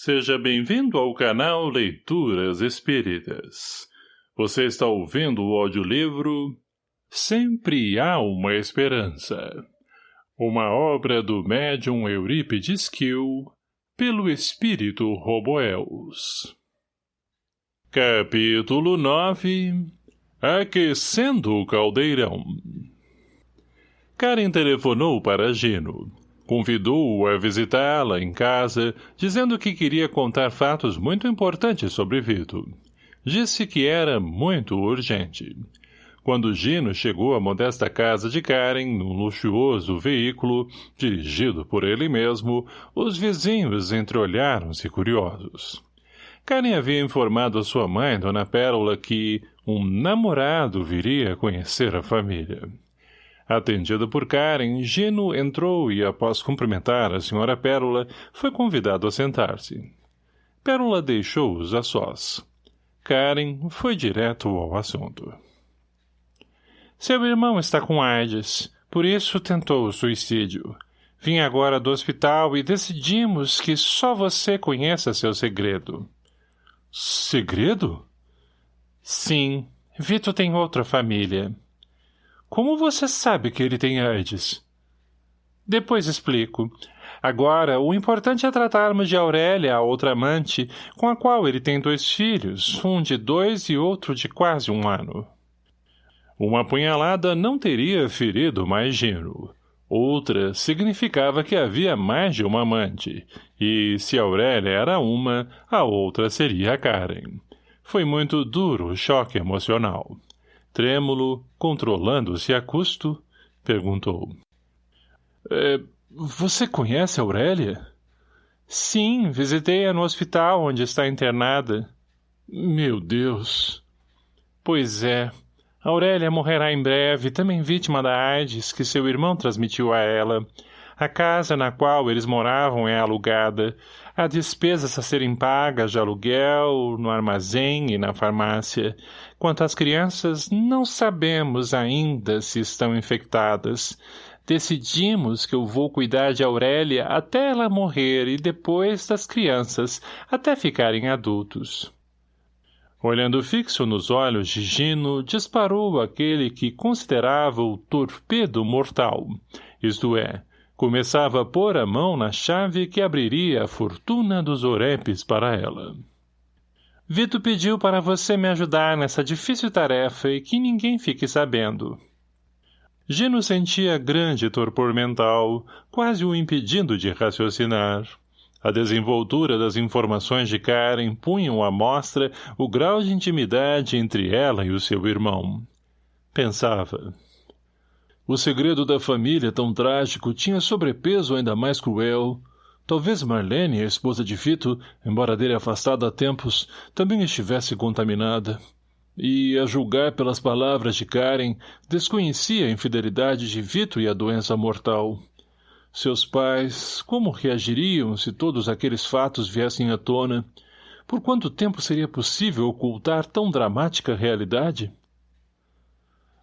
Seja bem-vindo ao canal Leituras Espíritas. Você está ouvindo o audiolivro Sempre Há Uma Esperança. Uma obra do médium Eurípides Kiel, pelo espírito Roboels. Capítulo 9 Aquecendo o Caldeirão Karen telefonou para Gino. Convidou-o a visitá-la em casa, dizendo que queria contar fatos muito importantes sobre Vito. Disse que era muito urgente. Quando Gino chegou à modesta casa de Karen, num luxuoso veículo, dirigido por ele mesmo, os vizinhos entreolharam-se curiosos. Karen havia informado a sua mãe, Dona Pérola, que um namorado viria conhecer a família. Atendido por Karen, Gino entrou e, após cumprimentar a senhora Pérola, foi convidado a sentar-se. Pérola deixou-os a sós. Karen foi direto ao assunto. Seu irmão está com AIDS, por isso tentou o suicídio. Vim agora do hospital e decidimos que só você conheça seu segredo. Segredo? Sim, Vito tem outra família. Como você sabe que ele tem AIDS? Depois explico. Agora, o importante é tratarmos de Aurélia, a outra amante, com a qual ele tem dois filhos, um de dois e outro de quase um ano. Uma punhalada não teria ferido mais Gino. Outra significava que havia mais de uma amante, e, se Aurélia era uma, a outra seria Karen. Foi muito duro o choque emocional. Trêmulo, controlando-se a custo, perguntou. É, você conhece Aurélia? Sim, visitei-a no hospital onde está internada. Meu Deus. Pois é. Aurélia morrerá em breve, também vítima da AIDS que seu irmão transmitiu a ela. A casa na qual eles moravam é alugada. Há despesas a serem pagas de aluguel, no armazém e na farmácia. Quanto às crianças, não sabemos ainda se estão infectadas. Decidimos que eu vou cuidar de Aurélia até ela morrer e depois das crianças, até ficarem adultos. Olhando fixo nos olhos de Gino, disparou aquele que considerava o torpedo mortal, isto é, Começava a pôr a mão na chave que abriria a fortuna dos orepes para ela. Vito pediu para você me ajudar nessa difícil tarefa e que ninguém fique sabendo. Gino sentia grande torpor mental, quase o impedindo de raciocinar. A desenvoltura das informações de Karen punham à mostra o grau de intimidade entre ela e o seu irmão. Pensava. O segredo da família tão trágico tinha sobrepeso ainda mais cruel. Talvez Marlene, a esposa de Vito, embora dele afastada há tempos, também estivesse contaminada. E, a julgar pelas palavras de Karen, desconhecia a infidelidade de Vito e a doença mortal. Seus pais, como reagiriam se todos aqueles fatos viessem à tona? Por quanto tempo seria possível ocultar tão dramática realidade?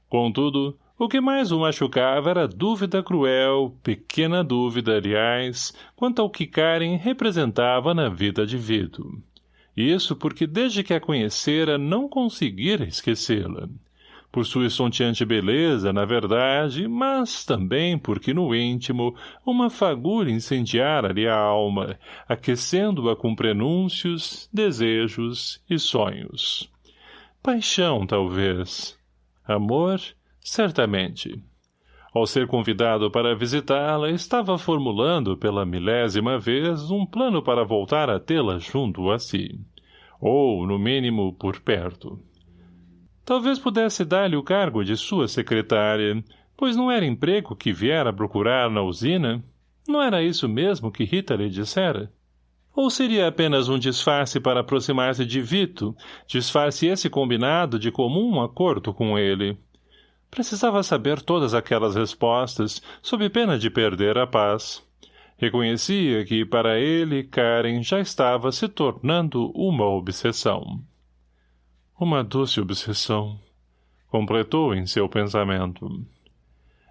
Contudo, o que mais o machucava era dúvida cruel, pequena dúvida, aliás, quanto ao que Karen representava na vida de Vito. Isso porque desde que a conhecera não conseguira esquecê-la. Por sua estonteante beleza, na verdade, mas também porque no íntimo uma fagulha incendiara-lhe a alma, aquecendo-a com prenúncios, desejos e sonhos. Paixão, talvez. Amor Certamente. Ao ser convidado para visitá-la, estava formulando pela milésima vez um plano para voltar a tê-la junto a si. Ou, no mínimo, por perto. Talvez pudesse dar-lhe o cargo de sua secretária, pois não era emprego que viera procurar na usina. Não era isso mesmo que Rita lhe dissera? Ou seria apenas um disfarce para aproximar-se de Vito, disfarce esse combinado de comum acordo com ele? Precisava saber todas aquelas respostas, sob pena de perder a paz. Reconhecia que, para ele, Karen já estava se tornando uma obsessão. Uma doce obsessão, completou em seu pensamento.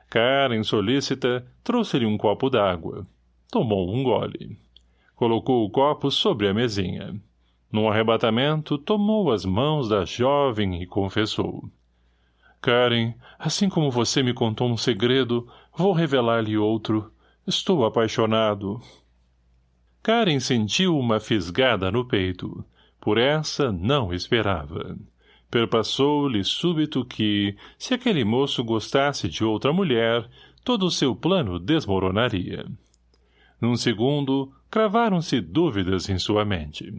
Karen, solícita, trouxe-lhe um copo d'água. Tomou um gole. Colocou o copo sobre a mesinha. Num arrebatamento, tomou as mãos da jovem e confessou. Karen, assim como você me contou um segredo, vou revelar-lhe outro. Estou apaixonado. Karen sentiu uma fisgada no peito. Por essa não esperava. Perpassou-lhe súbito que, se aquele moço gostasse de outra mulher, todo o seu plano desmoronaria. Num segundo, cravaram-se dúvidas em sua mente.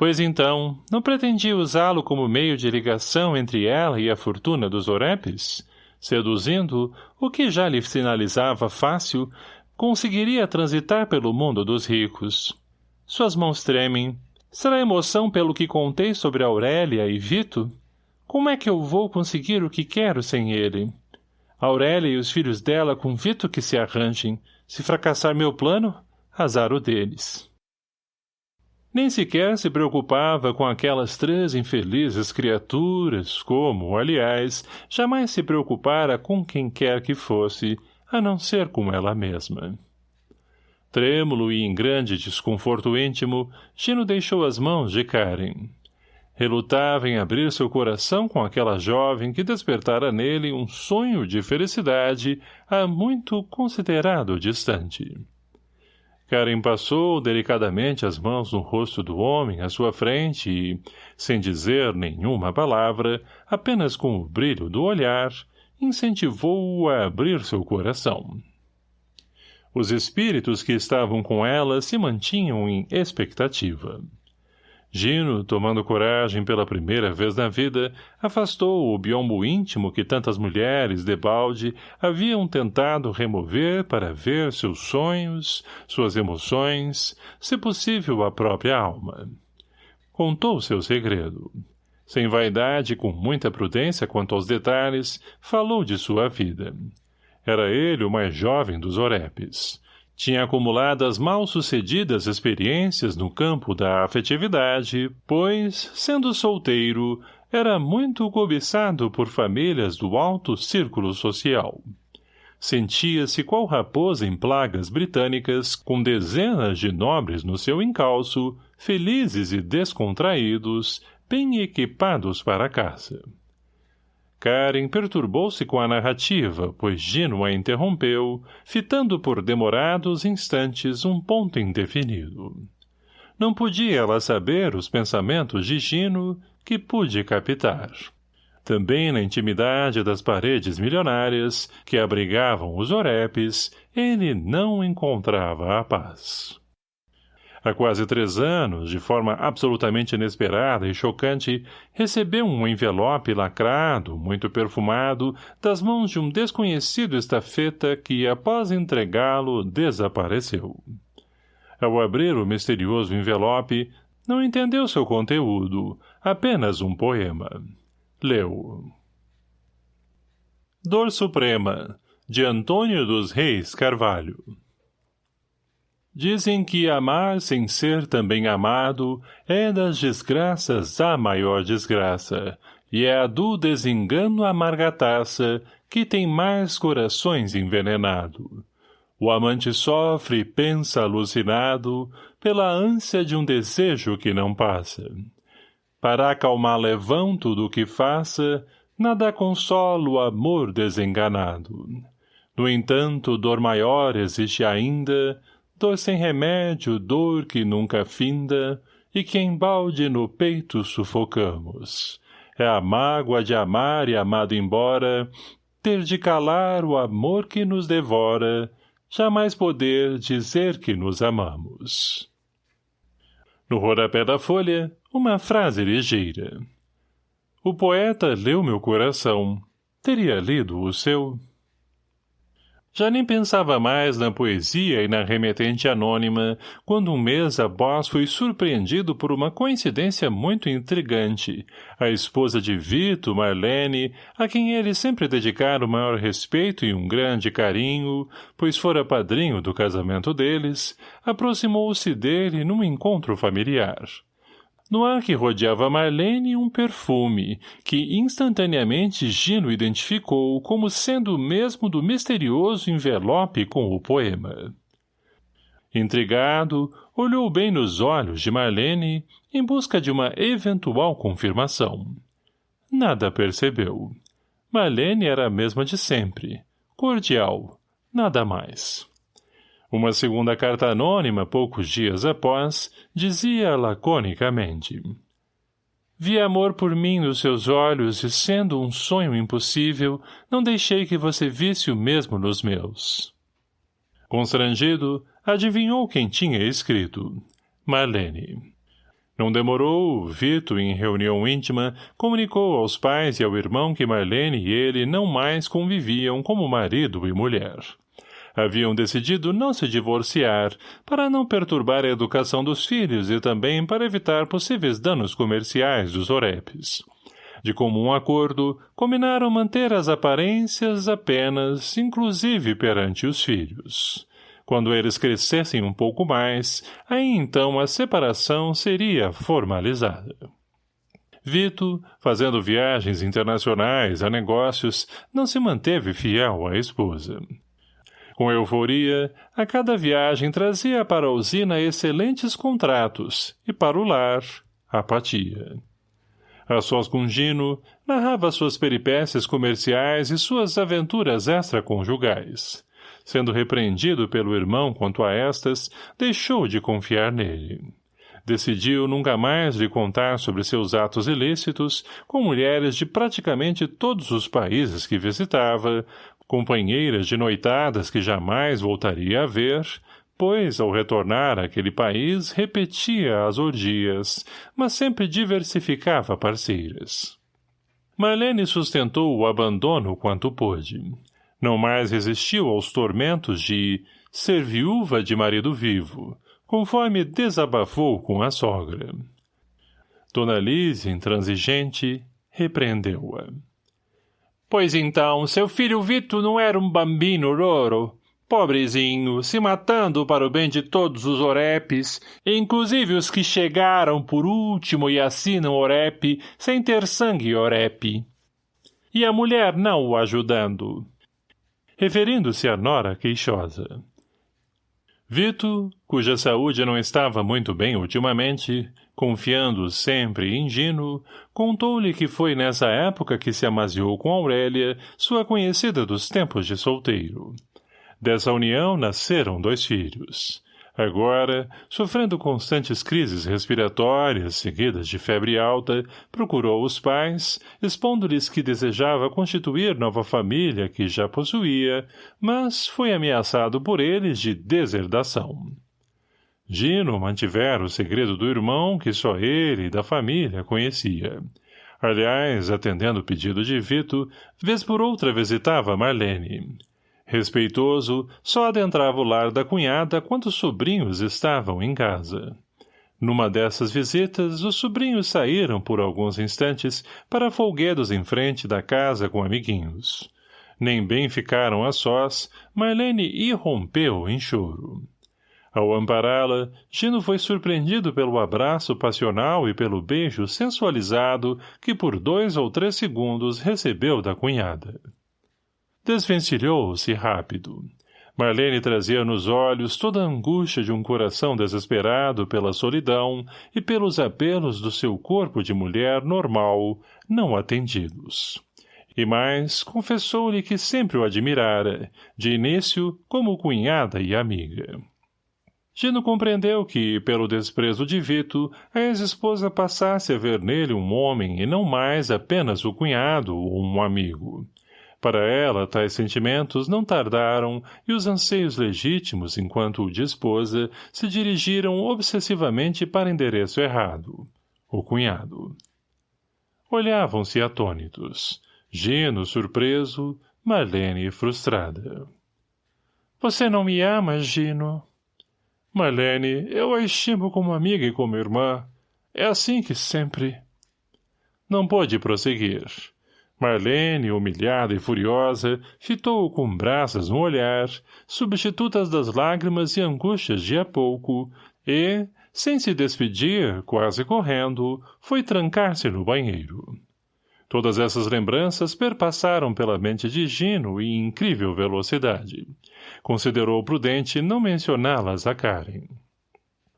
Pois então, não pretendia usá-lo como meio de ligação entre ela e a fortuna dos Orepes? Seduzindo, o que já lhe sinalizava fácil, conseguiria transitar pelo mundo dos ricos. Suas mãos tremem. Será emoção pelo que contei sobre Aurélia e Vito? Como é que eu vou conseguir o que quero sem ele? Aurélia e os filhos dela com Vito que se arranjem. Se fracassar meu plano, azar o deles. Nem sequer se preocupava com aquelas três infelizes criaturas, como, aliás, jamais se preocupara com quem quer que fosse, a não ser com ela mesma. Trêmulo e em grande desconforto íntimo, Gino deixou as mãos de Karen. Relutava em abrir seu coração com aquela jovem que despertara nele um sonho de felicidade há muito considerado distante. Karen passou delicadamente as mãos no rosto do homem à sua frente e, sem dizer nenhuma palavra, apenas com o brilho do olhar, incentivou-o a abrir seu coração. Os espíritos que estavam com ela se mantinham em expectativa. Gino, tomando coragem pela primeira vez na vida, afastou o biombo íntimo que tantas mulheres, debalde, haviam tentado remover para ver seus sonhos, suas emoções, se possível a própria alma. Contou seu segredo. Sem vaidade e com muita prudência quanto aos detalhes, falou de sua vida. Era ele o mais jovem dos orepes. Tinha acumulado as mal-sucedidas experiências no campo da afetividade, pois, sendo solteiro, era muito cobiçado por famílias do alto círculo social. Sentia-se qual raposa em plagas britânicas, com dezenas de nobres no seu encalço, felizes e descontraídos, bem equipados para a caça. Karen perturbou-se com a narrativa, pois Gino a interrompeu, fitando por demorados instantes um ponto indefinido. Não podia ela saber os pensamentos de Gino, que pude captar. Também na intimidade das paredes milionárias, que abrigavam os orepes, ele não encontrava a paz. Há quase três anos, de forma absolutamente inesperada e chocante, recebeu um envelope lacrado, muito perfumado, das mãos de um desconhecido estafeta que, após entregá-lo, desapareceu. Ao abrir o misterioso envelope, não entendeu seu conteúdo, apenas um poema. Leu. Dor Suprema, de Antônio dos Reis Carvalho Dizem que amar sem ser também amado é das desgraças a maior desgraça, e é a do desengano amarga taça que tem mais corações envenenado. O amante sofre e pensa alucinado pela ânsia de um desejo que não passa. Para acalmar levão tudo o que faça, nada consola o amor desenganado. No entanto, dor maior existe ainda, dor sem remédio, dor que nunca finda, e que embalde no peito sufocamos. É a mágoa de amar e amado embora, ter de calar o amor que nos devora, jamais poder dizer que nos amamos. No rodapé da folha, uma frase ligeira. O poeta leu meu coração. Teria lido o seu? Já nem pensava mais na poesia e na remetente anônima, quando um mês após fui surpreendido por uma coincidência muito intrigante. A esposa de Vito, Marlene, a quem ele sempre dedicara o maior respeito e um grande carinho, pois fora padrinho do casamento deles, aproximou-se dele num encontro familiar. No ar que rodeava Marlene um perfume, que instantaneamente Gino identificou como sendo o mesmo do misterioso envelope com o poema. Intrigado, olhou bem nos olhos de Marlene em busca de uma eventual confirmação. Nada percebeu. Marlene era a mesma de sempre. Cordial. Nada mais. Uma segunda carta anônima, poucos dias após, dizia laconicamente. Vi amor por mim nos seus olhos e, sendo um sonho impossível, não deixei que você visse o mesmo nos meus. Constrangido, adivinhou quem tinha escrito. Marlene. Não demorou, Vito, em reunião íntima, comunicou aos pais e ao irmão que Marlene e ele não mais conviviam como marido e mulher. Haviam decidido não se divorciar, para não perturbar a educação dos filhos e também para evitar possíveis danos comerciais dos orepes. De comum acordo, combinaram manter as aparências apenas, inclusive perante os filhos. Quando eles crescessem um pouco mais, aí então a separação seria formalizada. Vito, fazendo viagens internacionais a negócios, não se manteve fiel à esposa. Com euforia, a cada viagem trazia para a usina excelentes contratos e para o lar, apatia. A sós com Gino, narrava suas peripécias comerciais e suas aventuras extraconjugais. Sendo repreendido pelo irmão quanto a estas, deixou de confiar nele. Decidiu nunca mais lhe contar sobre seus atos ilícitos com mulheres de praticamente todos os países que visitava, companheiras de noitadas que jamais voltaria a ver, pois, ao retornar àquele país, repetia as orgias, mas sempre diversificava parceiras. Marlene sustentou o abandono quanto pôde. Não mais resistiu aos tormentos de ser viúva de marido vivo, conforme desabafou com a sogra. Dona Lise, intransigente, repreendeu-a. Pois então, seu filho Vito não era um bambino roro, pobrezinho, se matando para o bem de todos os orepes, inclusive os que chegaram por último e assinam orepe sem ter sangue orepe. E a mulher não o ajudando referindo-se à nora queixosa. Vito, cuja saúde não estava muito bem ultimamente, confiando sempre em Gino, contou-lhe que foi nessa época que se amaziou com Aurélia, sua conhecida dos tempos de solteiro. Dessa união nasceram dois filhos. Agora, sofrendo constantes crises respiratórias seguidas de febre alta, procurou os pais, expondo-lhes que desejava constituir nova família que já possuía, mas foi ameaçado por eles de deserdação. Gino mantivera o segredo do irmão que só ele e da família conhecia. Aliás, atendendo o pedido de Vito, vez por outra visitava Marlene. Respeitoso, só adentrava o lar da cunhada quando os sobrinhos estavam em casa. Numa dessas visitas, os sobrinhos saíram por alguns instantes para folguedos em frente da casa com amiguinhos. Nem bem ficaram a sós, Marlene irrompeu em choro. Ao ampará-la, Gino foi surpreendido pelo abraço passional e pelo beijo sensualizado que por dois ou três segundos recebeu da cunhada. Desvencilhou-se rápido. Marlene trazia nos olhos toda a angústia de um coração desesperado pela solidão e pelos apelos do seu corpo de mulher normal, não atendidos. E mais, confessou-lhe que sempre o admirara, de início como cunhada e amiga. Gino compreendeu que, pelo desprezo de Vito, a ex-esposa passasse a ver nele um homem e não mais apenas o cunhado ou um amigo. Para ela, tais sentimentos não tardaram e os anseios legítimos, enquanto o de esposa, se dirigiram obsessivamente para endereço errado. O cunhado. Olhavam-se atônitos. Gino, surpreso, Marlene, frustrada. — Você não me ama, Gino? — Marlene, eu a estimo como amiga e como irmã. É assim que sempre... Não pôde prosseguir. Marlene, humilhada e furiosa, fitou-o com brasas no olhar, substitutas das lágrimas e angústias de há pouco, e, sem se despedir, quase correndo, foi trancar-se no banheiro. Todas essas lembranças perpassaram pela mente de Gino em incrível velocidade. Considerou prudente não mencioná-las a Karen.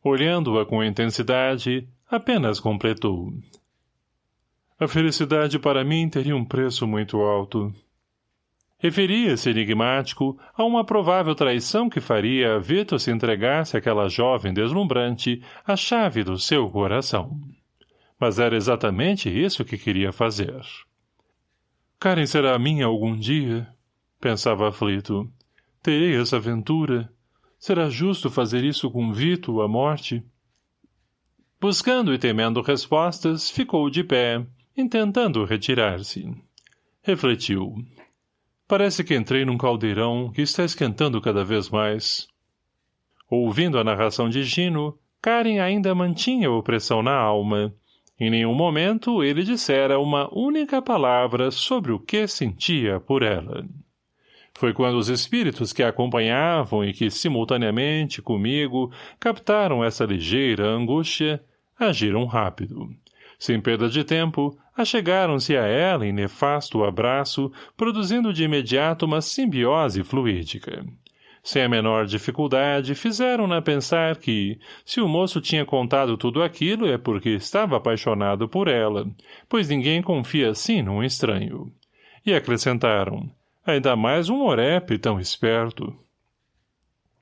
Olhando-a com intensidade, apenas completou. A felicidade para mim teria um preço muito alto. Referia-se enigmático a uma provável traição que faria a Vitor se entregasse àquela jovem deslumbrante a chave do seu coração. Mas era exatamente isso que queria fazer. Karen será minha algum dia? Pensava aflito. Terei essa aventura? Será justo fazer isso com Vito, a morte? Buscando e temendo respostas, ficou de pé, intentando retirar-se. Refletiu. Parece que entrei num caldeirão que está esquentando cada vez mais. Ouvindo a narração de Gino, Karen ainda mantinha opressão na alma. Em nenhum momento ele dissera uma única palavra sobre o que sentia por ela. Foi quando os espíritos que a acompanhavam e que, simultaneamente, comigo, captaram essa ligeira angústia, agiram rápido. Sem perda de tempo, achegaram-se a ela em nefasto abraço, produzindo de imediato uma simbiose fluídica. Sem a menor dificuldade, fizeram-na pensar que, se o moço tinha contado tudo aquilo, é porque estava apaixonado por ela, pois ninguém confia assim num estranho. E acrescentaram, ainda mais um orepe tão esperto.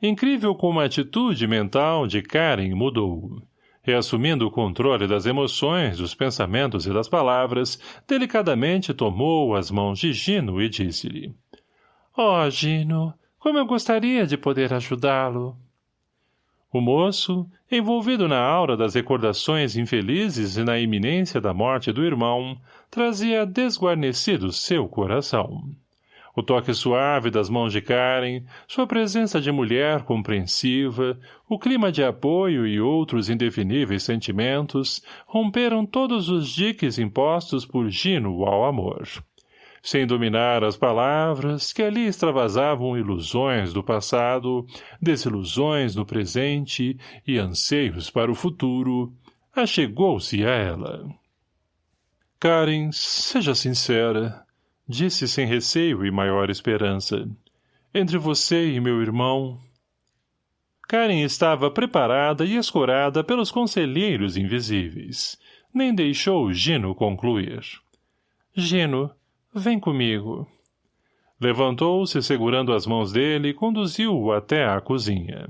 Incrível como a atitude mental de Karen mudou reassumindo o controle das emoções, dos pensamentos e das palavras, delicadamente tomou as mãos de Gino e disse-lhe Oh, Gino, como eu gostaria de poder ajudá-lo. O moço, envolvido na aura das recordações infelizes e na iminência da morte do irmão, trazia desguarnecido seu coração o toque suave das mãos de Karen, sua presença de mulher compreensiva, o clima de apoio e outros indefiníveis sentimentos romperam todos os diques impostos por Gino ao amor. Sem dominar as palavras, que ali extravasavam ilusões do passado, desilusões no presente e anseios para o futuro, achegou-se a ela. Karen, seja sincera, Disse sem receio e maior esperança. Entre você e meu irmão... Karen estava preparada e escorada pelos conselheiros invisíveis. Nem deixou Gino concluir. Gino, vem comigo. Levantou-se segurando as mãos dele conduziu-o até à cozinha.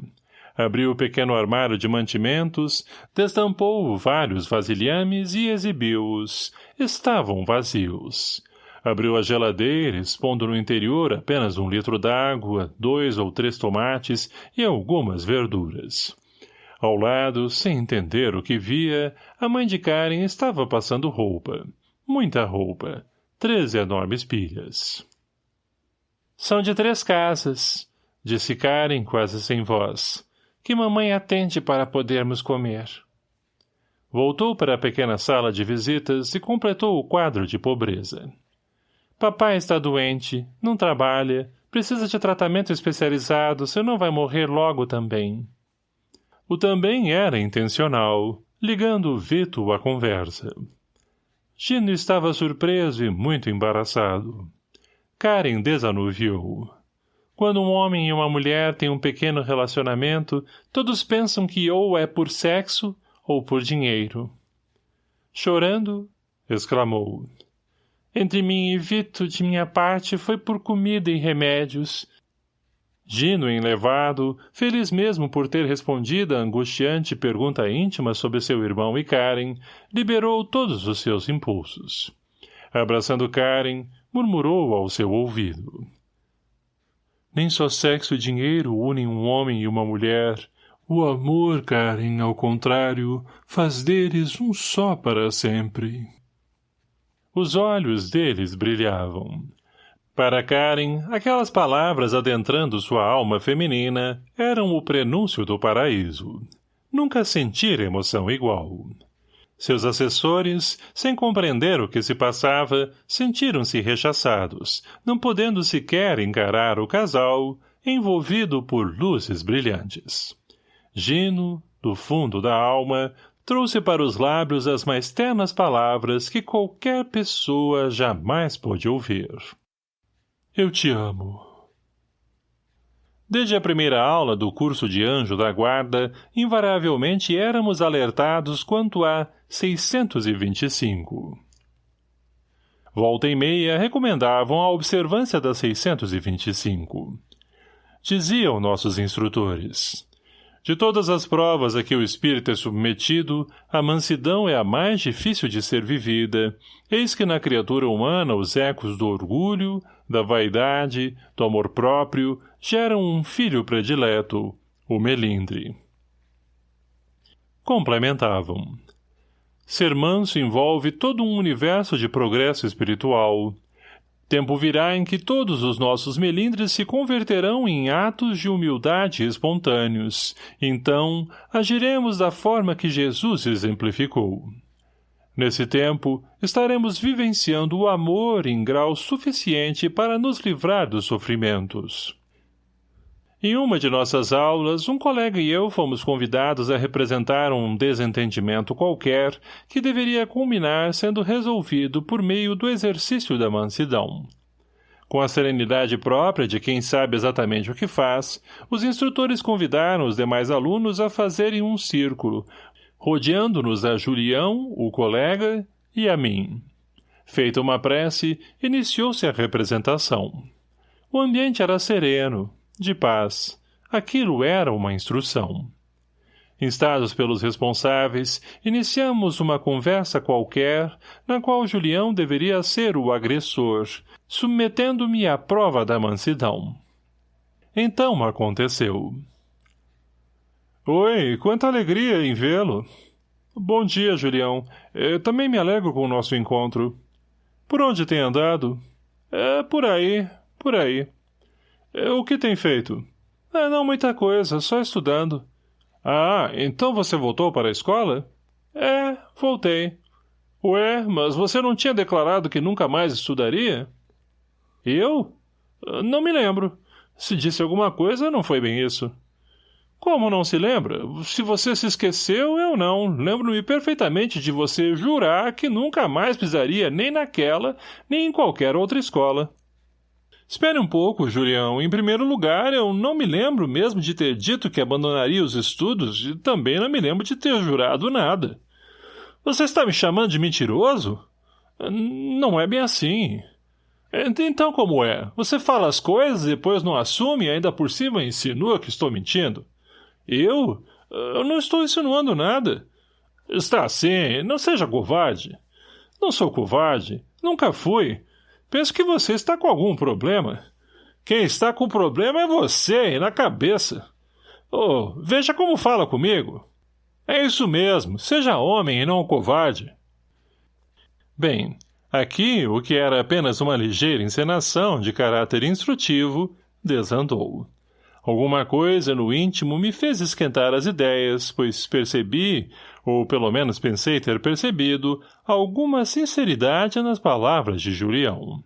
Abriu o pequeno armário de mantimentos, destampou vários vasilhames e exibiu-os. Estavam vazios. Abriu a geladeira, expondo no interior apenas um litro d'água, dois ou três tomates e algumas verduras. Ao lado, sem entender o que via, a mãe de Karen estava passando roupa. Muita roupa. Três enormes pilhas. São de três casas, disse Karen quase sem voz. Que mamãe atende para podermos comer. Voltou para a pequena sala de visitas e completou o quadro de pobreza. Papai está doente, não trabalha, precisa de tratamento especializado, senão vai morrer logo também. O também era intencional, ligando Vito à conversa. Gino estava surpreso e muito embaraçado. Karen desanuviou. Quando um homem e uma mulher têm um pequeno relacionamento, todos pensam que ou é por sexo ou por dinheiro. Chorando, exclamou. Entre mim e Vito, de minha parte, foi por comida e remédios. Gino, enlevado, feliz mesmo por ter respondido a angustiante pergunta íntima sobre seu irmão e Karen, liberou todos os seus impulsos. Abraçando Karen, murmurou ao seu ouvido. Nem só sexo e dinheiro unem um homem e uma mulher. O amor, Karen, ao contrário, faz deles um só para sempre. Os olhos deles brilhavam. Para Karen, aquelas palavras adentrando sua alma feminina eram o prenúncio do paraíso. Nunca sentira emoção igual. Seus assessores, sem compreender o que se passava, sentiram-se rechaçados, não podendo sequer encarar o casal, envolvido por luzes brilhantes. Gino, do fundo da alma, trouxe para os lábios as mais ternas palavras que qualquer pessoa jamais pôde ouvir. Eu te amo. Desde a primeira aula do curso de anjo da guarda, invariavelmente éramos alertados quanto a 625. Volta e meia recomendavam a observância das 625. Diziam nossos instrutores. De todas as provas a que o espírito é submetido, a mansidão é a mais difícil de ser vivida, eis que na criatura humana os ecos do orgulho, da vaidade, do amor próprio, geram um filho predileto, o melindre. Complementavam. Ser manso envolve todo um universo de progresso espiritual, Tempo virá em que todos os nossos melindres se converterão em atos de humildade espontâneos. Então, agiremos da forma que Jesus exemplificou. Nesse tempo, estaremos vivenciando o amor em grau suficiente para nos livrar dos sofrimentos. Em uma de nossas aulas, um colega e eu fomos convidados a representar um desentendimento qualquer que deveria culminar sendo resolvido por meio do exercício da mansidão. Com a serenidade própria de quem sabe exatamente o que faz, os instrutores convidaram os demais alunos a fazerem um círculo, rodeando-nos a Julião, o colega, e a mim. Feita uma prece, iniciou-se a representação. O ambiente era sereno, de paz. Aquilo era uma instrução. Instados pelos responsáveis, iniciamos uma conversa qualquer, na qual Julião deveria ser o agressor, submetendo-me à prova da mansidão. Então aconteceu. Oi, quanta alegria em vê-lo. Bom dia, Julião. Eu também me alegro com o nosso encontro. Por onde tem andado? É, por aí, por aí. É, o que tem feito? É, não muita coisa, só estudando. Ah, então você voltou para a escola? É, voltei. Ué, mas você não tinha declarado que nunca mais estudaria? Eu? Não me lembro. Se disse alguma coisa, não foi bem isso. Como não se lembra? Se você se esqueceu, eu não. Lembro-me perfeitamente de você jurar que nunca mais pisaria nem naquela, nem em qualquer outra escola. Espere um pouco, Julião. Em primeiro lugar, eu não me lembro mesmo de ter dito que abandonaria os estudos e também não me lembro de ter jurado nada. Você está me chamando de mentiroso? Não é bem assim. Então como é? Você fala as coisas e depois não assume e ainda por cima insinua que estou mentindo? Eu? Eu não estou insinuando nada. Está assim, não seja covarde. Não sou covarde. Nunca fui. Penso que você está com algum problema. Quem está com problema é você, na cabeça. Oh, veja como fala comigo. É isso mesmo, seja homem e não covarde. Bem, aqui o que era apenas uma ligeira encenação de caráter instrutivo desandou. Alguma coisa no íntimo me fez esquentar as ideias, pois percebi, ou pelo menos pensei ter percebido, alguma sinceridade nas palavras de Julião.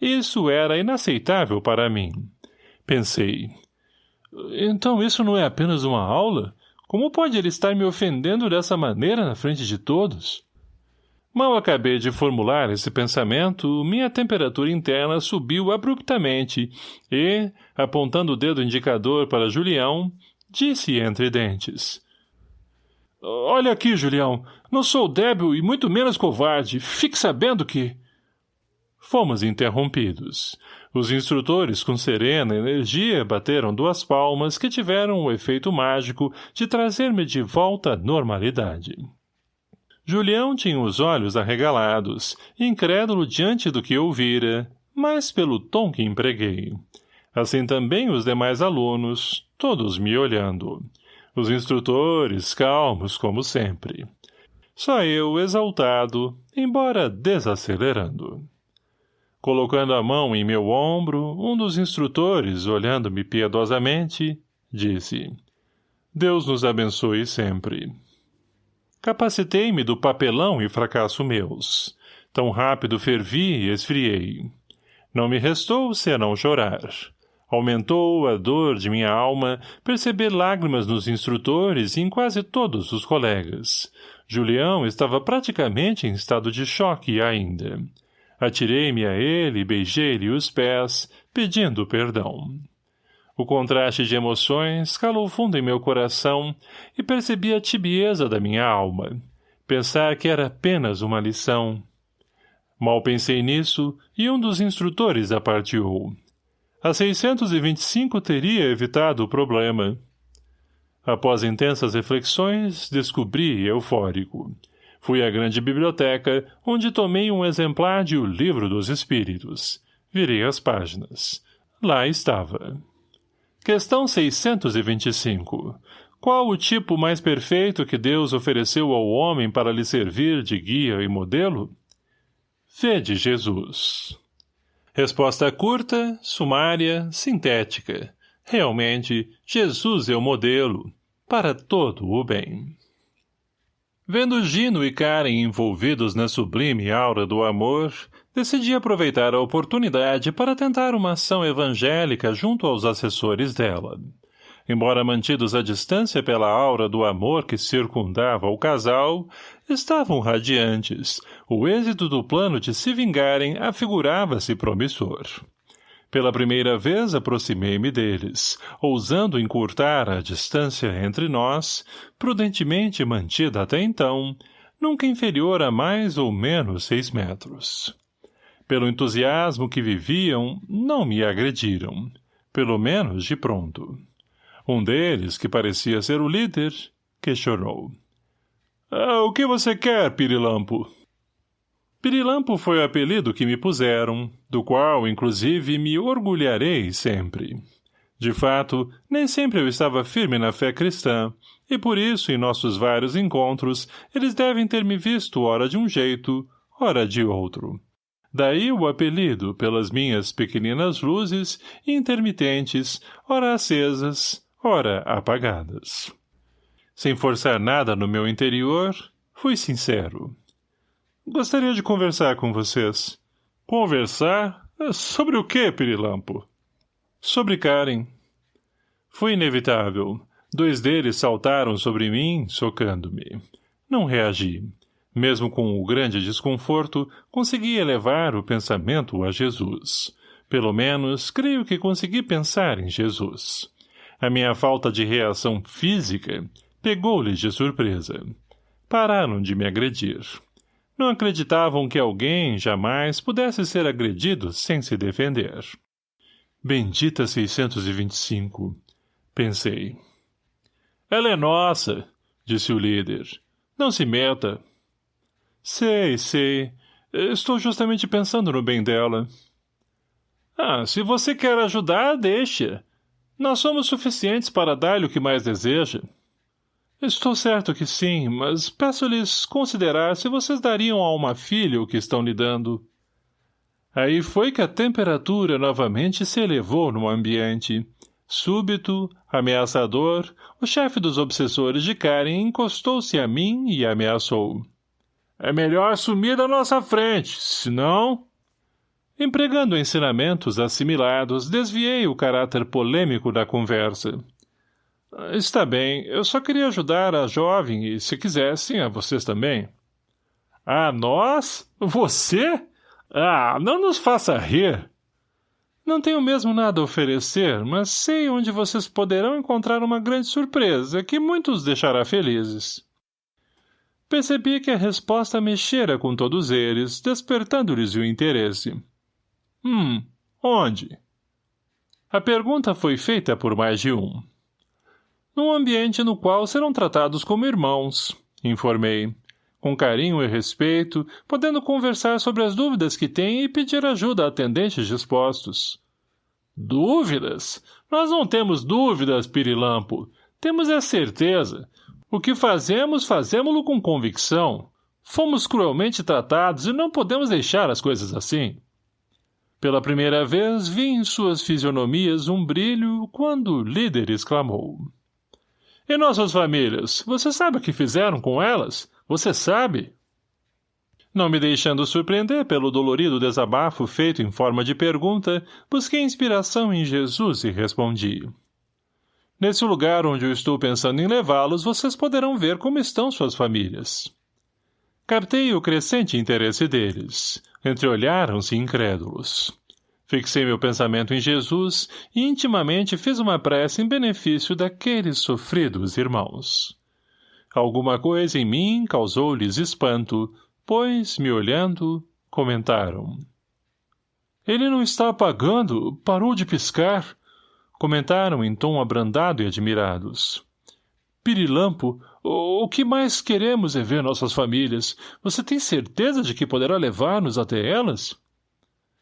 Isso era inaceitável para mim. Pensei. Então isso não é apenas uma aula? Como pode ele estar me ofendendo dessa maneira na frente de todos? Mal acabei de formular esse pensamento, minha temperatura interna subiu abruptamente e, apontando o dedo indicador para Julião, disse entre dentes. Olha aqui, Julião. Não sou débil e muito menos covarde. Fique sabendo que... Fomos interrompidos. Os instrutores, com serena energia, bateram duas palmas que tiveram o efeito mágico de trazer-me de volta à normalidade. Julião tinha os olhos arregalados, incrédulo diante do que ouvira, mas pelo tom que empreguei. Assim também os demais alunos, todos me olhando. Os instrutores, calmos como sempre. Só eu, exaltado, embora desacelerando. Colocando a mão em meu ombro, um dos instrutores, olhando-me piedosamente, disse, Deus nos abençoe sempre. Capacitei-me do papelão e fracasso meus. Tão rápido fervi e esfriei. Não me restou senão chorar. Aumentou a dor de minha alma perceber lágrimas nos instrutores e em quase todos os colegas. Julião estava praticamente em estado de choque ainda. Atirei-me a ele e beijei-lhe os pés, pedindo perdão. O contraste de emoções calou fundo em meu coração e percebi a tibieza da minha alma. Pensar que era apenas uma lição. Mal pensei nisso e um dos instrutores aparteou. A 625 teria evitado o problema. Após intensas reflexões, descobri eufórico. Fui à grande biblioteca, onde tomei um exemplar de O Livro dos Espíritos. Virei as páginas. Lá estava. Questão 625. Qual o tipo mais perfeito que Deus ofereceu ao homem para lhe servir de guia e modelo? Vede Jesus. Resposta curta, sumária, sintética. Realmente, Jesus é o modelo, para todo o bem. Vendo Gino e Karen envolvidos na sublime aura do amor, decidi aproveitar a oportunidade para tentar uma ação evangélica junto aos assessores dela. Embora mantidos à distância pela aura do amor que circundava o casal, estavam radiantes. O êxito do plano de se vingarem afigurava-se promissor. Pela primeira vez aproximei-me deles, ousando encurtar a distância entre nós, prudentemente mantida até então, nunca inferior a mais ou menos seis metros. Pelo entusiasmo que viviam, não me agrediram, pelo menos de pronto. Um deles, que parecia ser o líder, questionou. Ah, o que você quer, Pirilampo? Pirilampo foi o apelido que me puseram, do qual, inclusive, me orgulharei sempre. De fato, nem sempre eu estava firme na fé cristã, e por isso, em nossos vários encontros, eles devem ter me visto ora de um jeito, ora de outro. Daí o apelido pelas minhas pequeninas luzes, intermitentes, ora acesas, ora apagadas. Sem forçar nada no meu interior, fui sincero. Gostaria de conversar com vocês. Conversar? Sobre o que, Pirilampo? Sobre Karen. Foi inevitável. Dois deles saltaram sobre mim, socando-me. Não reagi. Mesmo com o grande desconforto, consegui elevar o pensamento a Jesus. Pelo menos, creio que consegui pensar em Jesus. A minha falta de reação física pegou-lhes de surpresa. Pararam de me agredir. Não acreditavam que alguém jamais pudesse ser agredido sem se defender. Bendita 625, pensei. Ela é nossa, disse o líder. Não se meta. Sei, sei. Estou justamente pensando no bem dela. Ah, se você quer ajudar, deixa. Nós somos suficientes para dar-lhe o que mais deseja. Estou certo que sim, mas peço-lhes considerar se vocês dariam a uma filha o que estão lhe dando. Aí foi que a temperatura novamente se elevou no ambiente. Súbito, ameaçador, o chefe dos obsessores de Karen encostou-se a mim e ameaçou. É melhor sumir da nossa frente, senão... Empregando ensinamentos assimilados, desviei o caráter polêmico da conversa. Está bem, eu só queria ajudar a jovem e, se quisessem, a vocês também. A nós? Você? Ah, não nos faça rir. Não tenho mesmo nada a oferecer, mas sei onde vocês poderão encontrar uma grande surpresa que muitos deixará felizes. Percebi que a resposta mexera com todos eles, despertando-lhes o interesse. Hum, onde? A pergunta foi feita por mais de um. Num ambiente no qual serão tratados como irmãos, informei. Com carinho e respeito, podendo conversar sobre as dúvidas que têm e pedir ajuda a atendentes dispostos. Dúvidas? Nós não temos dúvidas, Pirilampo. Temos a certeza. O que fazemos, fazemos-lo com convicção. Fomos cruelmente tratados e não podemos deixar as coisas assim. Pela primeira vez vi em suas fisionomias um brilho quando o líder exclamou. E nossas famílias? Você sabe o que fizeram com elas? Você sabe? Não me deixando surpreender pelo dolorido desabafo feito em forma de pergunta, busquei inspiração em Jesus e respondi. Nesse lugar onde eu estou pensando em levá-los, vocês poderão ver como estão suas famílias. Captei o crescente interesse deles. Entreolharam-se incrédulos. Fixei meu pensamento em Jesus e intimamente fiz uma prece em benefício daqueles sofridos irmãos. Alguma coisa em mim causou-lhes espanto, pois, me olhando, comentaram. Ele não está apagando, parou de piscar. Comentaram em tom abrandado e admirados. Pirilampo, o que mais queremos é ver nossas famílias. Você tem certeza de que poderá levar-nos até elas?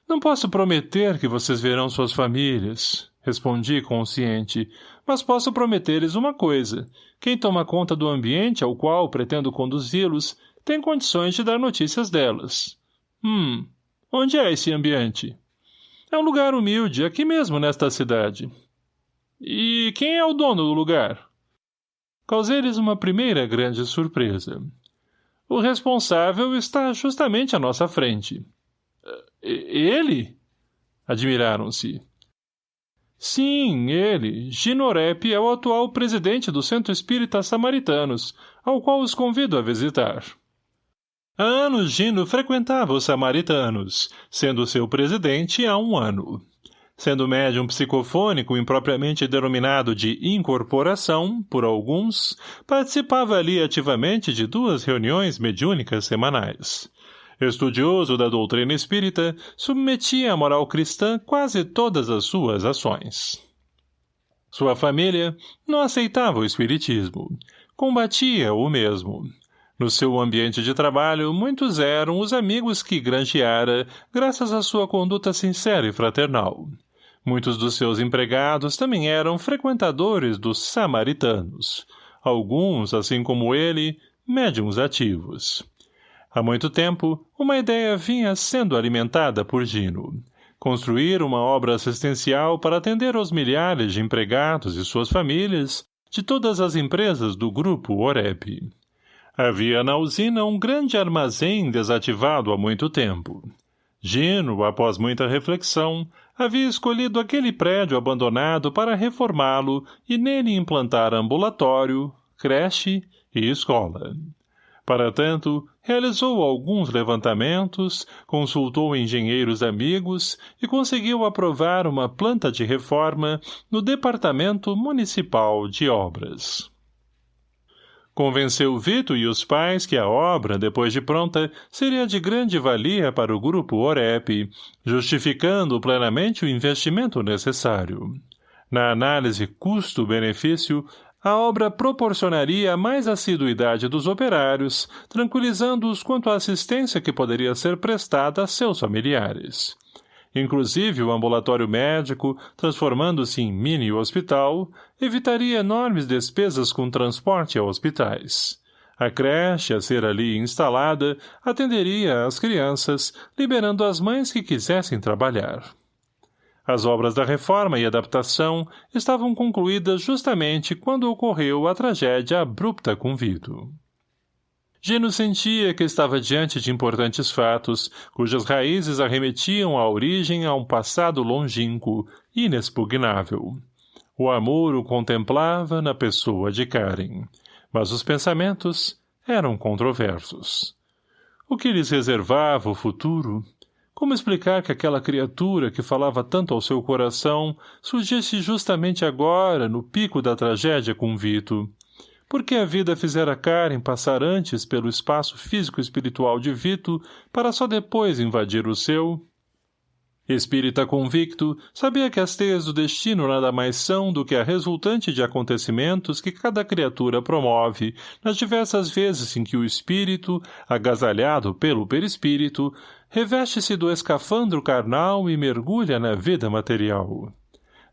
Não posso prometer que vocês verão suas famílias, respondi consciente, mas posso prometer-lhes uma coisa. Quem toma conta do ambiente ao qual pretendo conduzi-los tem condições de dar notícias delas. Hum, onde é esse ambiente? É um lugar humilde, aqui mesmo nesta cidade. E quem é o dono do lugar? Causei-lhes uma primeira grande surpresa. O responsável está justamente à nossa frente. Ele? Admiraram-se. Sim, ele, Ginorep, é o atual presidente do Centro Espírita Samaritanos, ao qual os convido a visitar. Há anos Gino frequentava os samaritanos, sendo seu presidente há um ano. Sendo médium psicofônico impropriamente denominado de incorporação, por alguns, participava ali ativamente de duas reuniões mediúnicas semanais. Estudioso da doutrina espírita, submetia à moral cristã quase todas as suas ações. Sua família não aceitava o espiritismo, combatia o mesmo, no seu ambiente de trabalho, muitos eram os amigos que granjeara graças à sua conduta sincera e fraternal. Muitos dos seus empregados também eram frequentadores dos samaritanos. Alguns, assim como ele, médiums ativos. Há muito tempo, uma ideia vinha sendo alimentada por Gino. Construir uma obra assistencial para atender aos milhares de empregados e suas famílias de todas as empresas do grupo Orep. Havia na usina um grande armazém desativado há muito tempo. Gino, após muita reflexão, havia escolhido aquele prédio abandonado para reformá-lo e nele implantar ambulatório, creche e escola. Para tanto, realizou alguns levantamentos, consultou engenheiros amigos e conseguiu aprovar uma planta de reforma no Departamento Municipal de Obras. Convenceu Vito e os pais que a obra, depois de pronta, seria de grande valia para o grupo Orep, justificando plenamente o investimento necessário. Na análise custo-benefício, a obra proporcionaria mais assiduidade dos operários, tranquilizando-os quanto à assistência que poderia ser prestada a seus familiares. Inclusive, o ambulatório médico, transformando-se em mini-hospital, evitaria enormes despesas com transporte a hospitais. A creche, a ser ali instalada, atenderia às crianças, liberando as mães que quisessem trabalhar. As obras da reforma e adaptação estavam concluídas justamente quando ocorreu a tragédia abrupta com Vito. Gino sentia que estava diante de importantes fatos, cujas raízes arremetiam à origem a um passado longínquo, inexpugnável. O amor o contemplava na pessoa de Karen, mas os pensamentos eram controversos. O que lhes reservava o futuro? Como explicar que aquela criatura que falava tanto ao seu coração surgisse justamente agora, no pico da tragédia com Vito? Porque a vida fizera Karen passar antes pelo espaço físico-espiritual de Vito para só depois invadir o seu? Espírita convicto, sabia que as teias do destino nada mais são do que a resultante de acontecimentos que cada criatura promove nas diversas vezes em que o espírito, agasalhado pelo perispírito, reveste-se do escafandro carnal e mergulha na vida material.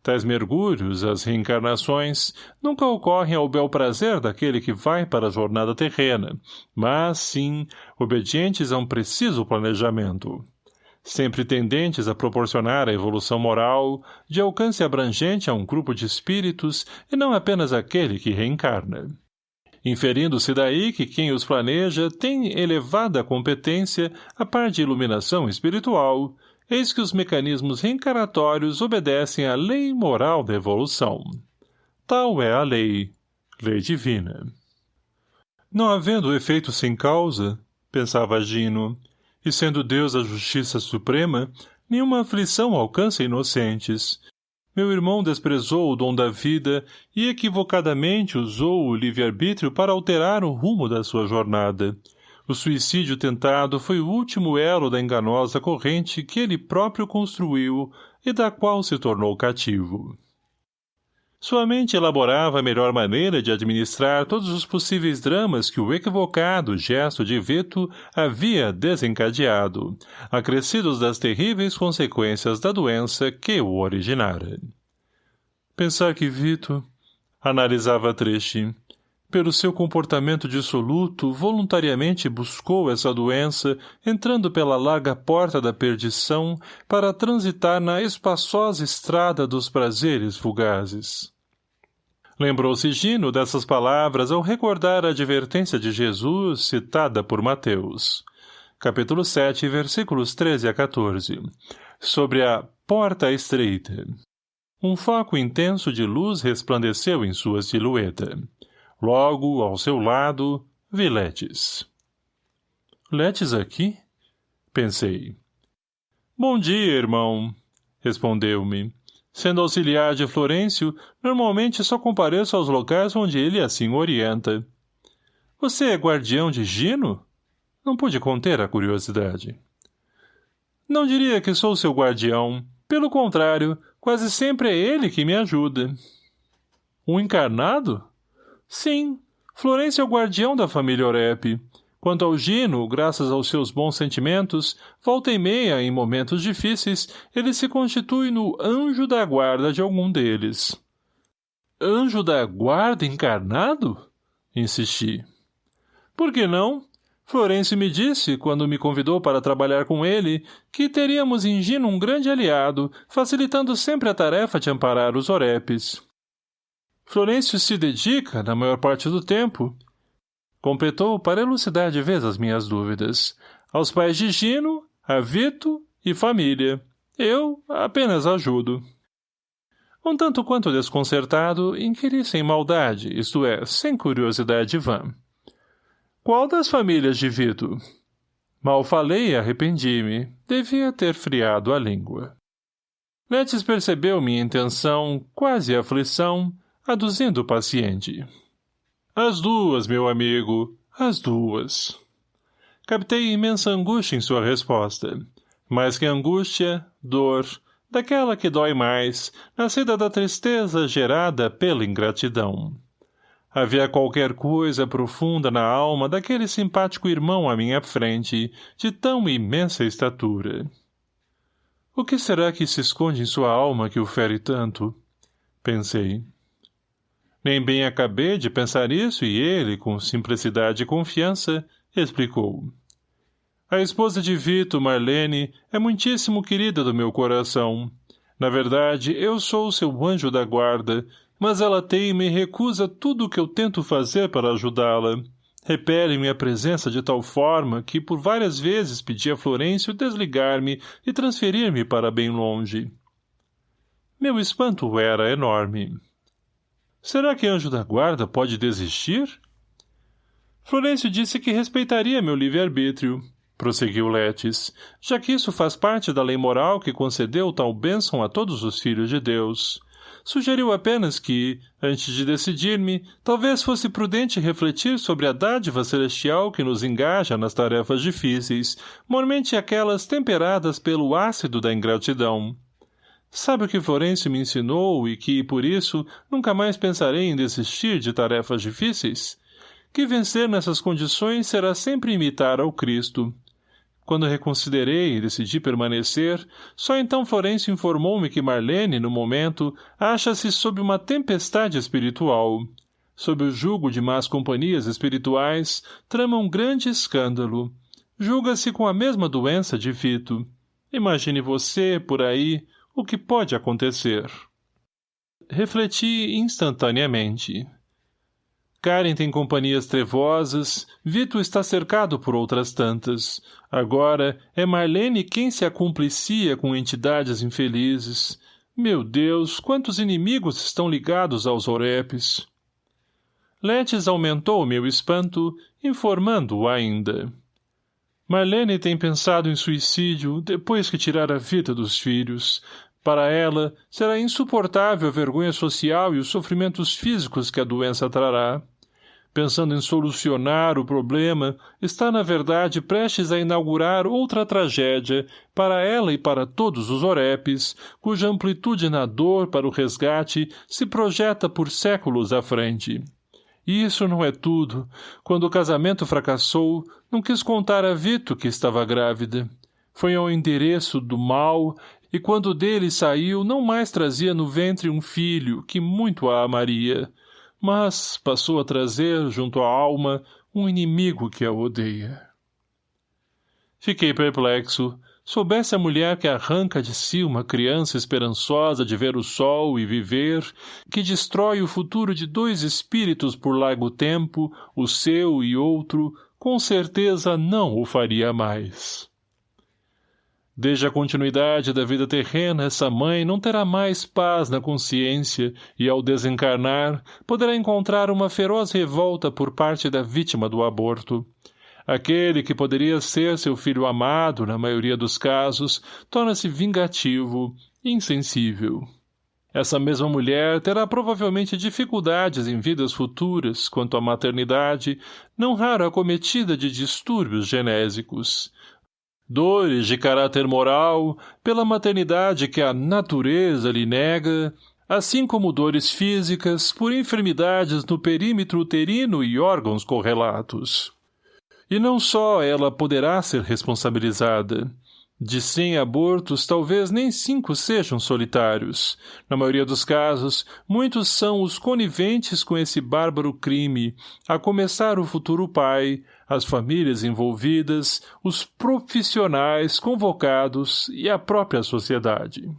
Tais mergulhos, as reencarnações, nunca ocorrem ao bel prazer daquele que vai para a jornada terrena, mas, sim, obedientes a um preciso planejamento. Sempre tendentes a proporcionar a evolução moral, de alcance abrangente a um grupo de espíritos e não apenas aquele que reencarna. inferindo-se daí que quem os planeja tem elevada competência a par de iluminação espiritual, eis que os mecanismos reencarnatórios obedecem à lei moral da evolução. Tal é a lei, lei divina. Não havendo efeito sem causa, pensava Gino, e sendo Deus a justiça suprema, nenhuma aflição alcança inocentes, meu irmão desprezou o dom da vida e equivocadamente usou o livre-arbítrio para alterar o rumo da sua jornada. O suicídio tentado foi o último elo da enganosa corrente que ele próprio construiu e da qual se tornou cativo. Sua mente elaborava a melhor maneira de administrar todos os possíveis dramas que o equivocado gesto de Vito havia desencadeado, acrescidos das terríveis consequências da doença que o originara. Pensar que Vito, analisava triste, pelo seu comportamento dissoluto, voluntariamente buscou essa doença, entrando pela larga porta da perdição para transitar na espaçosa estrada dos prazeres fugazes. Lembrou-se Gino dessas palavras ao recordar a advertência de Jesus citada por Mateus. Capítulo 7, versículos 13 a 14. Sobre a porta estreita. Um foco intenso de luz resplandeceu em sua silhueta. Logo, ao seu lado, vi Letes. Letes aqui? Pensei. Bom dia, irmão, respondeu-me. Sendo auxiliar de Florencio, normalmente só compareço aos locais onde ele assim orienta. Você é guardião de Gino? Não pude conter a curiosidade. Não diria que sou seu guardião. Pelo contrário, quase sempre é ele que me ajuda. Um encarnado? Sim, Florencio é o guardião da família Orep. Quanto ao Gino, graças aos seus bons sentimentos, volta e meia, em momentos difíceis, ele se constitui no anjo da guarda de algum deles. Anjo da guarda encarnado? Insisti. Por que não? Florencio me disse, quando me convidou para trabalhar com ele, que teríamos em Gino um grande aliado, facilitando sempre a tarefa de amparar os orepes. Florencio se dedica, na maior parte do tempo, completou para elucidar de vez as minhas dúvidas, aos pais de Gino, a Vito e família. Eu apenas ajudo. Um tanto quanto desconcertado, inquiri sem maldade, isto é, sem curiosidade vã. Qual das famílias de Vito? Mal falei e arrependi-me. Devia ter friado a língua. Letes percebeu minha intenção, quase aflição, aduzindo o paciente. As duas, meu amigo, as duas. Captei imensa angústia em sua resposta. Mais que angústia, dor, daquela que dói mais, nascida da tristeza gerada pela ingratidão. Havia qualquer coisa profunda na alma daquele simpático irmão à minha frente, de tão imensa estatura. O que será que se esconde em sua alma que o fere tanto? Pensei. Nem bem acabei de pensar isso e ele, com simplicidade e confiança, explicou. A esposa de Vito, Marlene, é muitíssimo querida do meu coração. Na verdade, eu sou seu anjo da guarda, mas ela teima e recusa tudo o que eu tento fazer para ajudá-la. Repele minha presença de tal forma que por várias vezes pedi a Florencio desligar-me e transferir-me para bem longe. Meu espanto era enorme. Será que Anjo da Guarda pode desistir? Florencio disse que respeitaria meu livre-arbítrio, prosseguiu Letes, já que isso faz parte da lei moral que concedeu tal bênção a todos os filhos de Deus. Sugeriu apenas que, antes de decidir-me, talvez fosse prudente refletir sobre a dádiva celestial que nos engaja nas tarefas difíceis, mormente aquelas temperadas pelo ácido da ingratidão. Sabe o que Florencio me ensinou e que, por isso, nunca mais pensarei em desistir de tarefas difíceis? Que vencer nessas condições será sempre imitar ao Cristo. Quando reconsiderei e decidi permanecer, só então Florencio informou-me que Marlene, no momento, acha-se sob uma tempestade espiritual. Sob o jugo de más companhias espirituais, trama um grande escândalo. Julga-se com a mesma doença de Vito. Imagine você, por aí, o que pode acontecer? Refleti instantaneamente. Karen tem companhias trevosas, Vito está cercado por outras tantas. Agora é Marlene quem se acumplicia com entidades infelizes. Meu Deus, quantos inimigos estão ligados aos orepes! Letes aumentou meu espanto, informando-o ainda. Marlene tem pensado em suicídio depois que tirar a vida dos filhos. Para ela, será insuportável a vergonha social e os sofrimentos físicos que a doença trará. Pensando em solucionar o problema, está, na verdade, prestes a inaugurar outra tragédia para ela e para todos os orepes, cuja amplitude na dor para o resgate se projeta por séculos à frente. E isso não é tudo. Quando o casamento fracassou, não quis contar a Vito que estava grávida. Foi ao endereço do mal e quando dele saiu não mais trazia no ventre um filho que muito a amaria, mas passou a trazer, junto à alma, um inimigo que a odeia. Fiquei perplexo, Soubesse a mulher que arranca de si uma criança esperançosa de ver o sol e viver, que destrói o futuro de dois espíritos por largo tempo, o seu e outro, com certeza não o faria mais. Desde a continuidade da vida terrena, essa mãe não terá mais paz na consciência e, ao desencarnar, poderá encontrar uma feroz revolta por parte da vítima do aborto. Aquele que poderia ser seu filho amado, na maioria dos casos, torna-se vingativo, insensível. Essa mesma mulher terá provavelmente dificuldades em vidas futuras quanto à maternidade, não raro acometida de distúrbios genésicos. Dores de caráter moral, pela maternidade que a natureza lhe nega, assim como dores físicas por enfermidades no perímetro uterino e órgãos correlatos. E não só ela poderá ser responsabilizada. De cem abortos, talvez nem cinco sejam solitários. Na maioria dos casos, muitos são os coniventes com esse bárbaro crime, a começar o futuro pai, as famílias envolvidas, os profissionais convocados e a própria sociedade.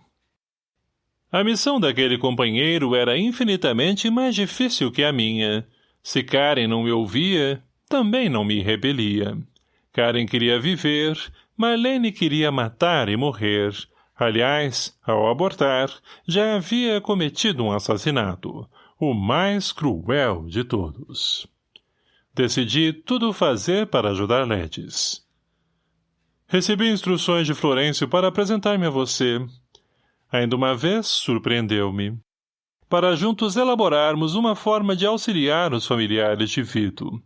A missão daquele companheiro era infinitamente mais difícil que a minha. Se Karen não me ouvia, também não me rebelia. Karen queria viver, Marlene queria matar e morrer. Aliás, ao abortar, já havia cometido um assassinato, o mais cruel de todos. Decidi tudo fazer para ajudar Ledes. Recebi instruções de Florencio para apresentar-me a você. Ainda uma vez, surpreendeu-me. Para juntos elaborarmos uma forma de auxiliar os familiares de Vito,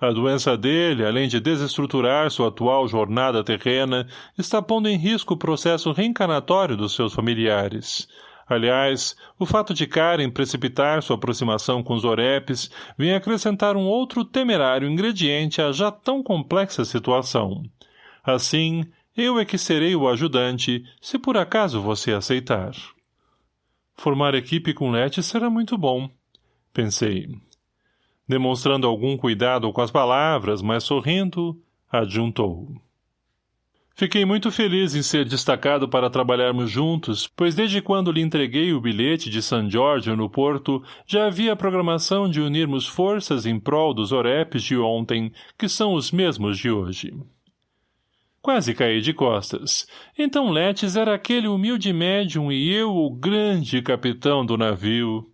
a doença dele, além de desestruturar sua atual jornada terrena, está pondo em risco o processo reencarnatório dos seus familiares. Aliás, o fato de Karen precipitar sua aproximação com os orepes vem acrescentar um outro temerário ingrediente à já tão complexa situação. Assim, eu é que serei o ajudante, se por acaso você aceitar. Formar equipe com Lete será muito bom, pensei. Demonstrando algum cuidado com as palavras, mas sorrindo, adjuntou. Fiquei muito feliz em ser destacado para trabalharmos juntos, pois desde quando lhe entreguei o bilhete de San Giorgio no porto, já havia a programação de unirmos forças em prol dos orepes de ontem, que são os mesmos de hoje. Quase caí de costas. Então Letes era aquele humilde médium e eu o grande capitão do navio.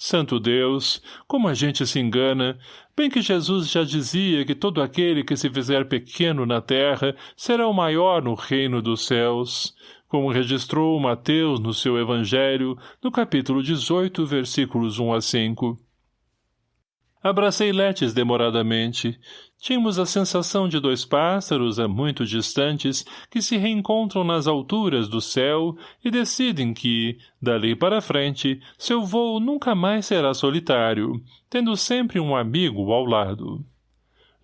Santo Deus, como a gente se engana, bem que Jesus já dizia que todo aquele que se fizer pequeno na terra será o maior no reino dos céus, como registrou Mateus no seu Evangelho, no capítulo 18, versículos 1 a 5. Abracei Letes demoradamente. Tínhamos a sensação de dois pássaros, há muito distantes, que se reencontram nas alturas do céu e decidem que, dali para frente, seu voo nunca mais será solitário, tendo sempre um amigo ao lado.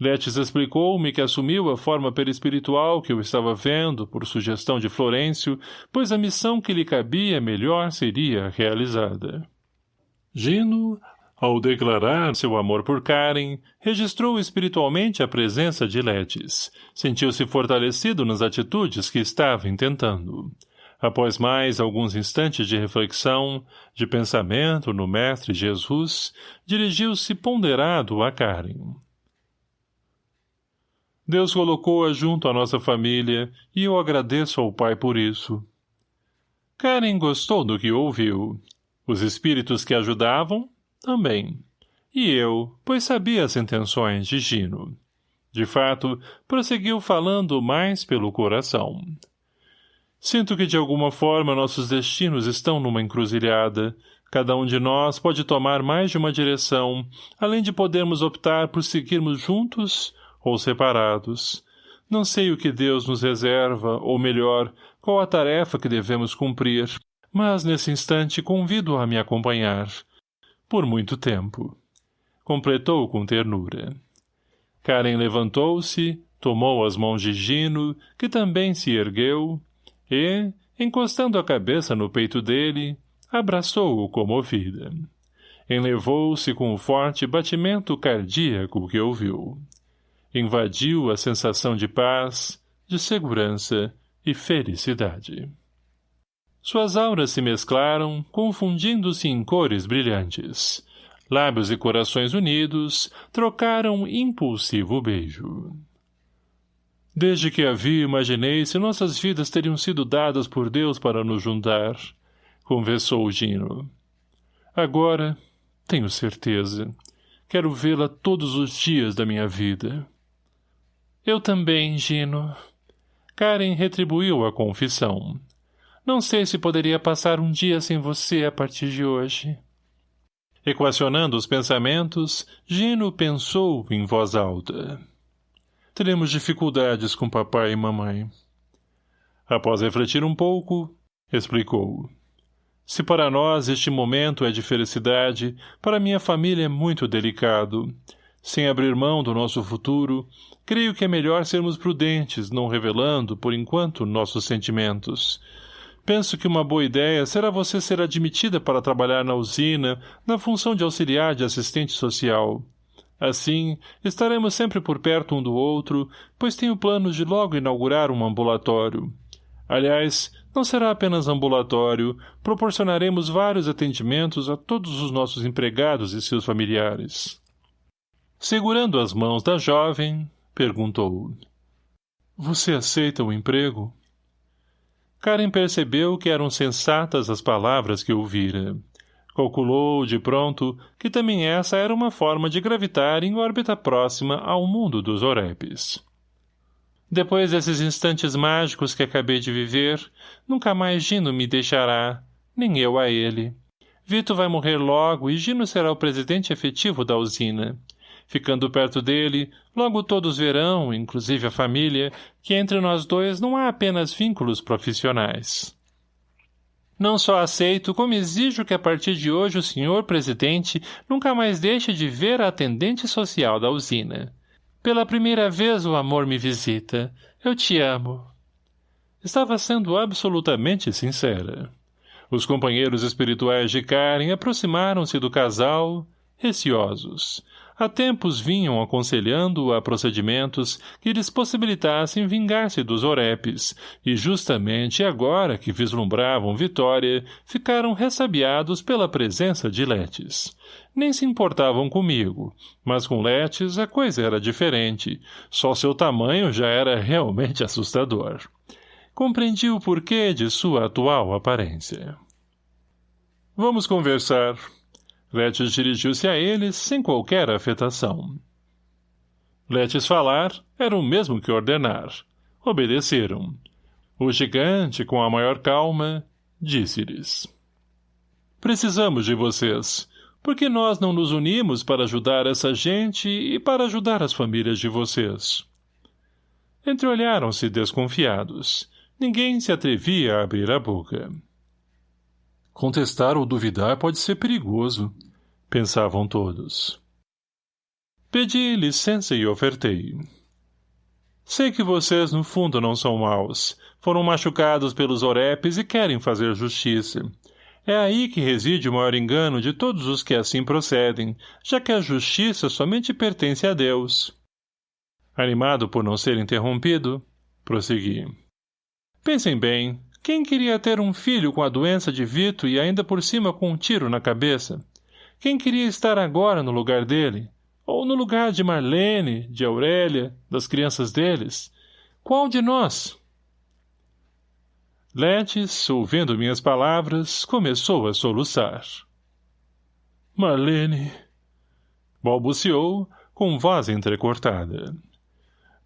Letes explicou-me que assumiu a forma perispiritual que eu estava vendo, por sugestão de Florencio, pois a missão que lhe cabia melhor seria realizada. Gino ao declarar seu amor por Karen, registrou espiritualmente a presença de Letes. Sentiu-se fortalecido nas atitudes que estava intentando. Após mais alguns instantes de reflexão, de pensamento no Mestre Jesus, dirigiu-se ponderado a Karen. Deus colocou-a junto à nossa família e eu agradeço ao Pai por isso. Karen gostou do que ouviu. Os espíritos que ajudavam, também. E eu, pois sabia as intenções de Gino. De fato, prosseguiu falando mais pelo coração. Sinto que de alguma forma nossos destinos estão numa encruzilhada. Cada um de nós pode tomar mais de uma direção, além de podermos optar por seguirmos juntos ou separados. Não sei o que Deus nos reserva, ou melhor, qual a tarefa que devemos cumprir, mas nesse instante convido-a a me acompanhar. Por muito tempo. Completou com ternura. Karen levantou-se, tomou as mãos de Gino, que também se ergueu, e, encostando a cabeça no peito dele, abraçou-o comovida. Enlevou-se com o forte batimento cardíaco que ouviu. Invadiu a sensação de paz, de segurança e felicidade. Suas auras se mesclaram, confundindo-se em cores brilhantes. Lábios e corações unidos trocaram impulsivo beijo. Desde que a vi, imaginei se nossas vidas teriam sido dadas por Deus para nos juntar, conversou Gino. Agora, tenho certeza. Quero vê-la todos os dias da minha vida. Eu também, Gino. Karen retribuiu a confissão. Não sei se poderia passar um dia sem você a partir de hoje. Equacionando os pensamentos, Gino pensou em voz alta. Teremos dificuldades com papai e mamãe. Após refletir um pouco, explicou. Se para nós este momento é de felicidade, para minha família é muito delicado. Sem abrir mão do nosso futuro, creio que é melhor sermos prudentes, não revelando, por enquanto, nossos sentimentos. Penso que uma boa ideia será você ser admitida para trabalhar na usina, na função de auxiliar de assistente social. Assim, estaremos sempre por perto um do outro, pois tenho planos de logo inaugurar um ambulatório. Aliás, não será apenas ambulatório, proporcionaremos vários atendimentos a todos os nossos empregados e seus familiares. Segurando as mãos da jovem, perguntou. Você aceita o emprego? Karen percebeu que eram sensatas as palavras que ouvira. Calculou, de pronto, que também essa era uma forma de gravitar em órbita próxima ao mundo dos orepes. Depois desses instantes mágicos que acabei de viver, nunca mais Gino me deixará, nem eu a ele. Vito vai morrer logo e Gino será o presidente efetivo da usina. Ficando perto dele, logo todos verão, inclusive a família, que entre nós dois não há apenas vínculos profissionais. Não só aceito, como exijo que a partir de hoje o senhor presidente nunca mais deixe de ver a atendente social da usina. Pela primeira vez o amor me visita. Eu te amo. Estava sendo absolutamente sincera. Os companheiros espirituais de Karen aproximaram-se do casal, receosos, há tempos vinham aconselhando-o a procedimentos que lhes possibilitassem vingar-se dos orepes, e justamente agora que vislumbravam vitória, ficaram ressabiados pela presença de Letes. Nem se importavam comigo, mas com Letes a coisa era diferente, só seu tamanho já era realmente assustador. Compreendi o porquê de sua atual aparência. Vamos conversar, Letes dirigiu-se a eles sem qualquer afetação. Letes falar era o mesmo que ordenar. Obedeceram. O gigante, com a maior calma, disse-lhes. Precisamos de vocês, porque nós não nos unimos para ajudar essa gente e para ajudar as famílias de vocês. Entreolharam-se desconfiados. Ninguém se atrevia a abrir a boca. Contestar ou duvidar pode ser perigoso, pensavam todos. Pedi licença e ofertei. Sei que vocês, no fundo, não são maus. Foram machucados pelos orepes e querem fazer justiça. É aí que reside o maior engano de todos os que assim procedem, já que a justiça somente pertence a Deus. Animado por não ser interrompido, prossegui. Pensem bem, Quem queria ter um filho com a doença de Vito e ainda por cima com um tiro na cabeça? Quem queria estar agora no lugar dele? Ou no lugar de Marlene, de Aurélia, das crianças deles? Qual de nós? Letes, ouvindo minhas palavras, começou a soluçar. Marlene... balbuciou, com voz entrecortada.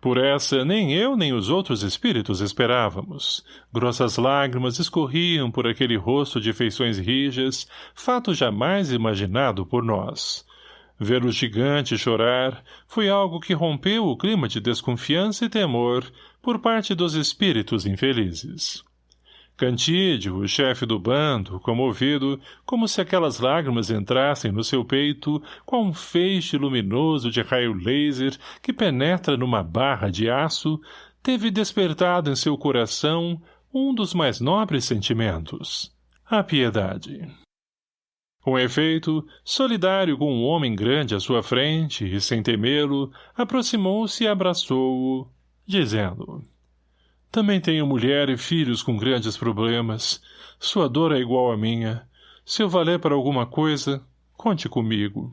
Por essa, nem eu nem os outros espíritos esperávamos. Grossas lágrimas escorriam por aquele rosto de feições rijas, fato jamais imaginado por nós. Ver o gigante chorar foi algo que rompeu o clima de desconfiança e temor por parte dos espíritos infelizes. Cantídio, o chefe do bando, comovido, como se aquelas lágrimas entrassem no seu peito, com um feixe luminoso de raio laser que penetra numa barra de aço, teve despertado em seu coração um dos mais nobres sentimentos, a piedade. Com efeito, solidário com um homem grande à sua frente e sem temê-lo, aproximou-se e abraçou-o, dizendo também tenho mulher e filhos com grandes problemas. Sua dor é igual à minha. Se eu valer para alguma coisa, conte comigo.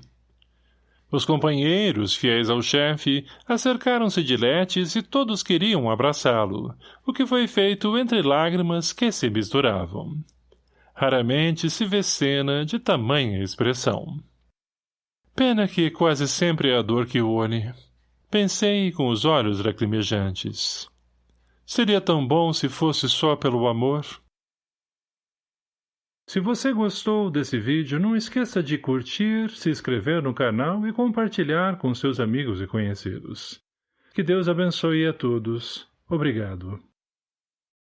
Os companheiros, fiéis ao chefe, acercaram-se de Letes e todos queriam abraçá-lo, o que foi feito entre lágrimas que se misturavam. Raramente se vê cena de tamanha expressão. Pena que quase sempre é a dor que une. Pensei com os olhos lacrimejantes. Seria tão bom se fosse só pelo amor. Se você gostou desse vídeo, não esqueça de curtir, se inscrever no canal e compartilhar com seus amigos e conhecidos. Que Deus abençoe a todos. Obrigado.